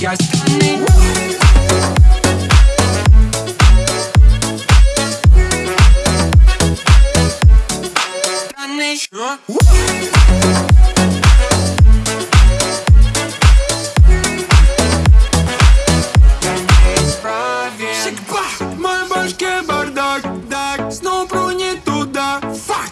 Guys, Danny. Danny. Huh?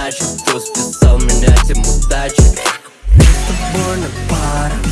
иначе Кто списал меня тем удачи С тобой на парах